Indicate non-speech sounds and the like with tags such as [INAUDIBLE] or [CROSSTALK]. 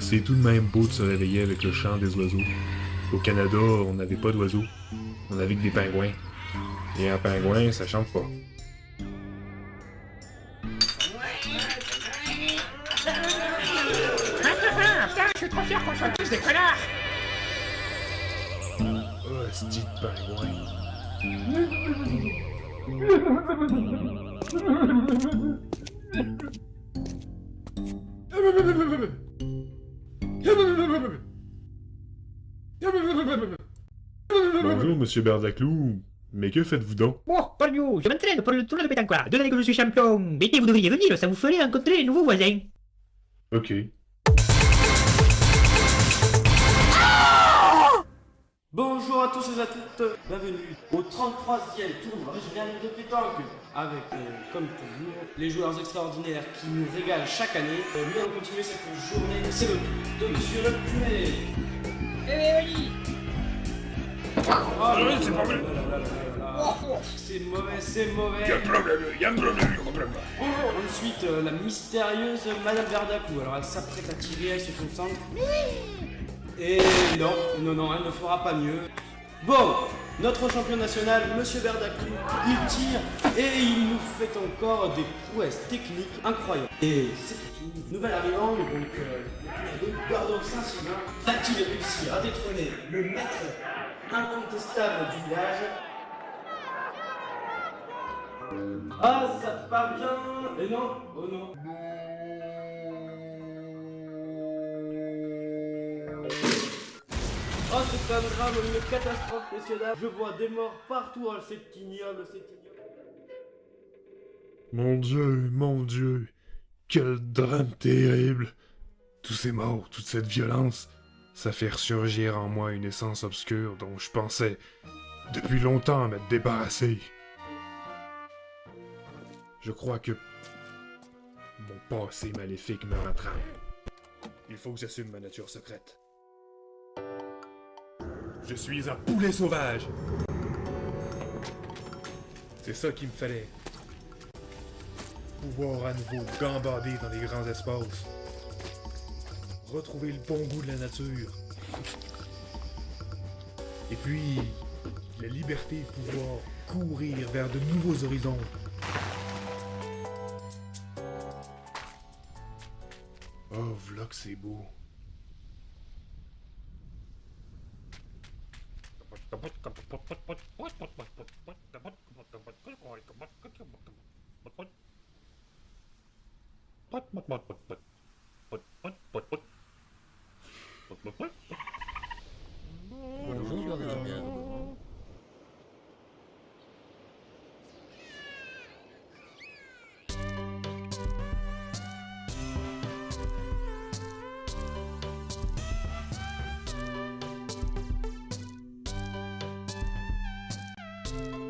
C'est tout de même beau de se réveiller avec le chant des oiseaux. Au Canada, on n'avait pas d'oiseaux. On avait que des pingouins. Et un pingouin, ça chante pas. Je suis trop fier qu'on soit tous des connards Oh, ce dit pingouin. [LAUGHS] Bonjour, monsieur Berdaclou. Mais que faites-vous donc? Bon, Pogno, je m'entraîne pour le tournoi de pétanque. Deux années que je suis champion. Mais vous devriez venir, ça vous ferait rencontrer les nouveaux voisins. Ok. À tous et à toutes, bienvenue au 33e tournoi. Régional de pétanque avec, euh, comme toujours, les joueurs extraordinaires qui nous régalent chaque année. Euh, nous allons continuer cette journée, c'est le tour de Monsieur le Pumet. Eh oui. Ah oui, c'est pas vrai. C'est mauvais, c'est mauvais. Y'a un problème, y'a un problème, y'a un problème Ensuite, euh, la mystérieuse Madame Verdacou, alors elle s'apprête à tirer, elle se concentre. Et non, non, non, elle ne fera pas mieux. Bon, notre champion national, Monsieur Verdaclou, il tire et il nous fait encore des prouesses techniques incroyables. Et c'est une nouvelle arrivante, donc euh, Gordon Saint-Sylvain, va-t-il réussir à détrôner le maître incontestable du village Ah, ça part bien Et non, oh non catastrophe, messieurs. Je vois des morts partout, oh, c'est ignoble, c'est ignoble. Mon Dieu, mon Dieu. Quel drame terrible. Tous ces morts, toute cette violence, ça fait ressurgir en moi une essence obscure dont je pensais depuis longtemps m'être débarrassé. Je crois que mon passé maléfique me rattrape. Il faut que j'assume ma nature secrète. Je suis un poulet sauvage. C'est ça qu'il me fallait. Pouvoir à nouveau gambader dans les grands espaces. Retrouver le bon goût de la nature. Et puis, la liberté de pouvoir courir vers de nouveaux horizons. Oh, que c'est beau. kaputt, kaputt, kaputt, kaputt, kaputt, kaputt, kaputt. you